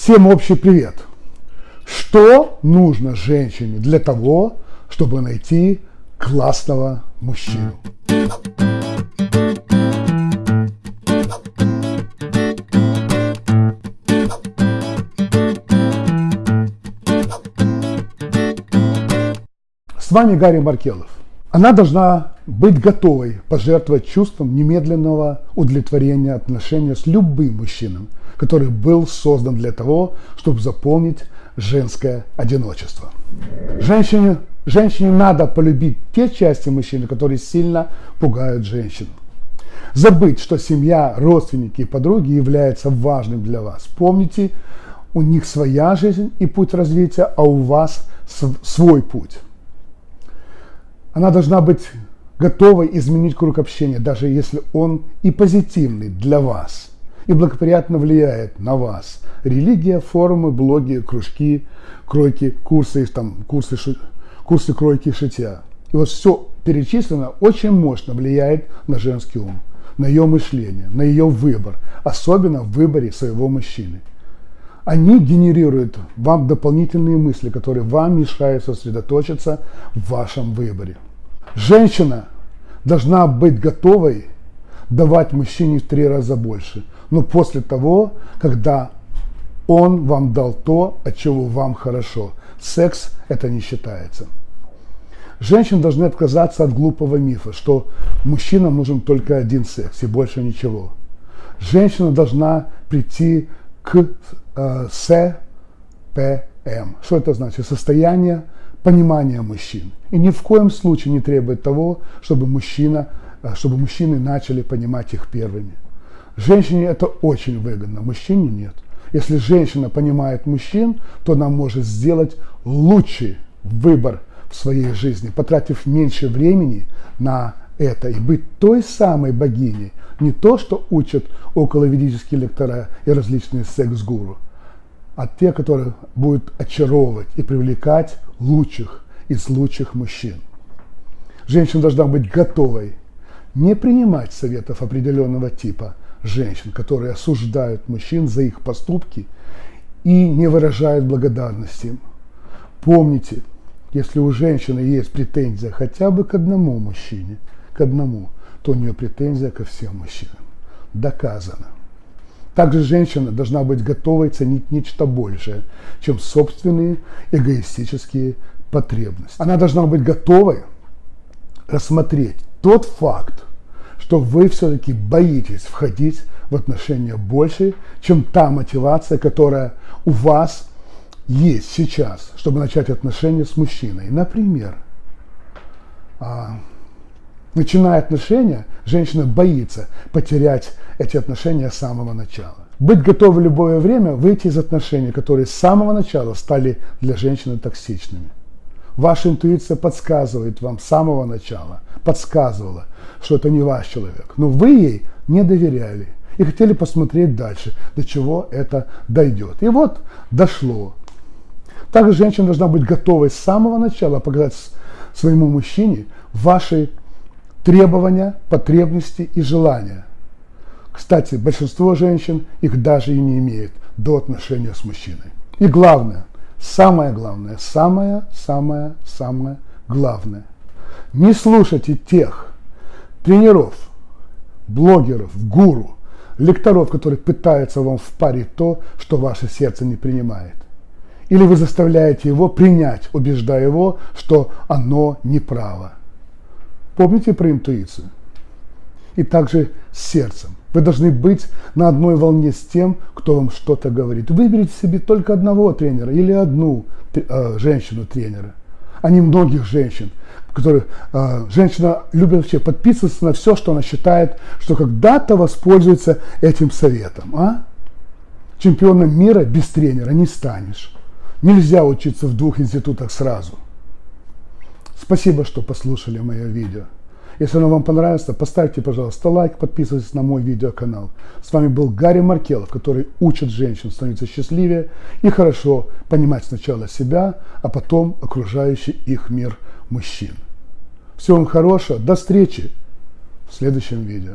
Всем общий привет! Что нужно женщине для того, чтобы найти классного мужчину? С вами Гарри Маркелов. Она должна быть готовой пожертвовать чувством немедленного удовлетворения отношения с любым мужчиной, который был создан для того, чтобы заполнить женское одиночество. Женщине, женщине надо полюбить те части мужчины, которые сильно пугают женщину. Забыть, что семья, родственники и подруги являются важным для вас. Помните, у них своя жизнь и путь развития, а у вас свой путь. Она должна быть готовой изменить круг общения, даже если он и позитивный для вас, и благоприятно влияет на вас. Религия, форумы, блоги, кружки, кройки, курсы, там, курсы, курсы кройки шитья. И вот все перечислено очень мощно влияет на женский ум, на ее мышление, на ее выбор, особенно в выборе своего мужчины. Они генерируют вам дополнительные мысли, которые вам мешают сосредоточиться в вашем выборе. Женщина должна быть готовой давать мужчине в три раза больше, но после того, когда он вам дал то, от чего вам хорошо. Секс это не считается. Женщины должны отказаться от глупого мифа, что мужчинам нужен только один секс и больше ничего. Женщина должна прийти к э, СПМ. Что это значит? Состояние понимания мужчин. И ни в коем случае не требует того, чтобы, мужчина, э, чтобы мужчины начали понимать их первыми. Женщине это очень выгодно, мужчине нет. Если женщина понимает мужчин, то она может сделать лучший выбор в своей жизни, потратив меньше времени на это и быть той самой богиней, не то, что учат околоведические лектора и различные секс-гуру, а те, которые будут очаровывать и привлекать лучших из лучших мужчин. Женщина должна быть готовой не принимать советов определенного типа женщин, которые осуждают мужчин за их поступки и не выражают благодарности им. Помните, если у женщины есть претензия хотя бы к одному мужчине, к одному, то у нее претензия ко всем мужчинам. Доказано. Также женщина должна быть готовой ценить нечто большее, чем собственные эгоистические потребности. Она должна быть готовой рассмотреть тот факт, что вы все-таки боитесь входить в отношения больше, чем та мотивация, которая у вас есть сейчас, чтобы начать отношения с мужчиной. Например, а, начиная отношения, женщина боится потерять эти отношения с самого начала. Быть готовой в любое время выйти из отношений, которые с самого начала стали для женщины токсичными. Ваша интуиция подсказывает вам с самого начала, подсказывала, что это не ваш человек. Но вы ей не доверяли и хотели посмотреть дальше, до чего это дойдет. И вот дошло. Также женщина должна быть готовой с самого начала показать своему мужчине ваши требования, потребности и желания. Кстати, большинство женщин их даже и не имеет до отношения с мужчиной. И главное – Самое главное, самое, самое, самое главное. Не слушайте тех тренеров, блогеров, гуру, лекторов, которые пытаются вам впарить то, что ваше сердце не принимает. Или вы заставляете его принять, убеждая его, что оно неправо. Помните про интуицию? И также с сердцем. Вы должны быть на одной волне с тем, кто вам что-то говорит. Выберите себе только одного тренера или одну э, женщину-тренера, а не многих женщин. Которые, э, женщина любит вообще подписываться на все, что она считает, что когда-то воспользуется этим советом. А? Чемпионом мира без тренера не станешь. Нельзя учиться в двух институтах сразу. Спасибо, что послушали мое видео. Если оно вам понравилось, поставьте, пожалуйста, лайк, подписывайтесь на мой видеоканал. С вами был Гарри Маркелов, который учит женщин становиться счастливее и хорошо понимать сначала себя, а потом окружающий их мир мужчин. Всего вам хорошего, до встречи в следующем видео.